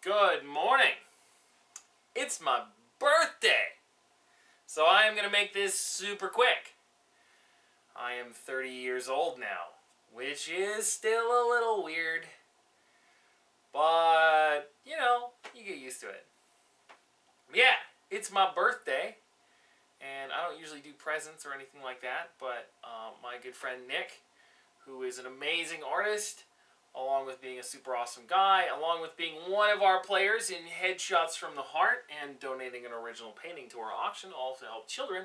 Good morning. It's my birthday. So I am going to make this super quick. I am 30 years old now, which is still a little weird. But, you know, you get used to it. Yeah, it's my birthday. And I don't usually do presents or anything like that, but um, my good friend Nick, who is an amazing artist, along with being a super awesome guy, along with being one of our players in Headshots from the Heart and donating an original painting to our auction, all to help children,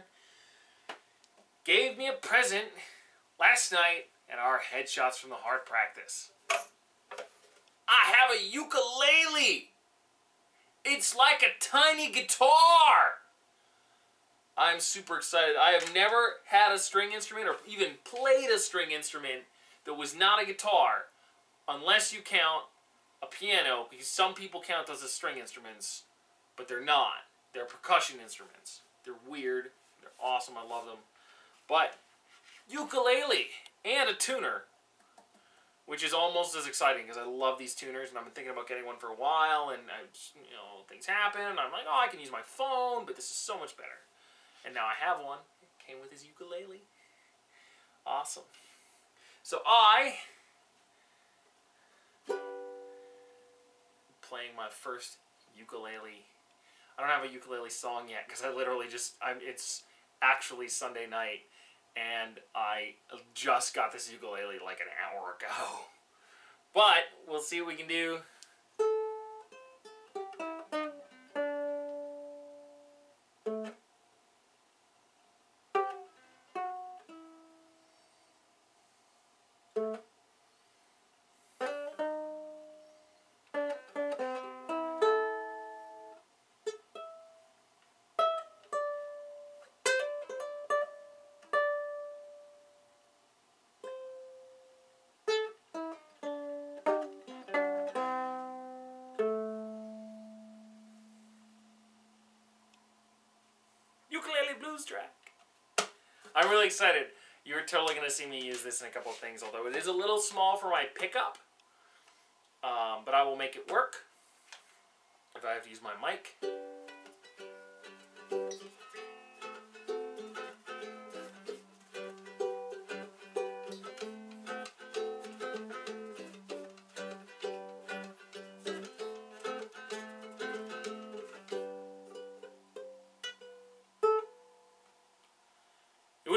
gave me a present last night at our Headshots from the Heart practice. I have a ukulele! It's like a tiny guitar! I'm super excited. I have never had a string instrument or even played a string instrument that was not a guitar unless you count a piano, because some people count those as string instruments, but they're not. They're percussion instruments. They're weird. They're awesome. I love them. But ukulele and a tuner, which is almost as exciting because I love these tuners and I've been thinking about getting one for a while and I, you know things happen and I'm like, oh, I can use my phone, but this is so much better. And now I have one. It came with his ukulele. Awesome. So I playing my first ukulele. I don't have a ukulele song yet because I literally just I'm it's actually Sunday night and I just got this ukulele like an hour ago. But we'll see what we can do. Blues track. I'm really excited. You're totally going to see me use this in a couple of things, although it is a little small for my pickup. Um, but I will make it work if I have to use my mic.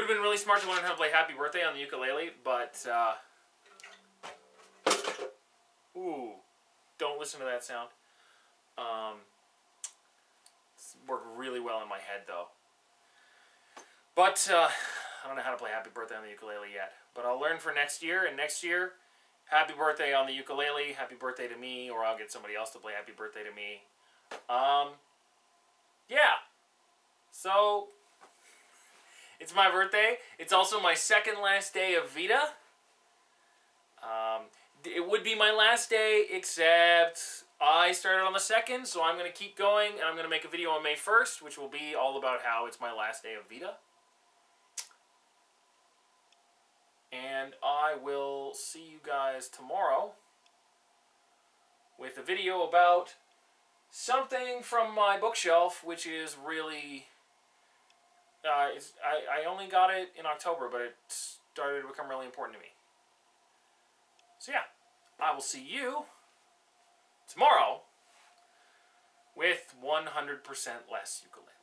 Have been really smart to learn how to play Happy Birthday on the ukulele, but, uh, ooh, don't listen to that sound. Um, worked really well in my head, though. But, uh, I don't know how to play Happy Birthday on the ukulele yet. But I'll learn for next year, and next year, Happy Birthday on the ukulele, Happy Birthday to me, or I'll get somebody else to play Happy Birthday to me. Um, yeah. So, it's my birthday. It's also my second last day of VEDA. Um, it would be my last day, except I started on the 2nd, so I'm going to keep going, and I'm going to make a video on May 1st, which will be all about how it's my last day of VEDA. And I will see you guys tomorrow with a video about something from my bookshelf, which is really uh, it's, I, I only got it in October, but it started to become really important to me. So yeah, I will see you tomorrow with 100% less ukulele.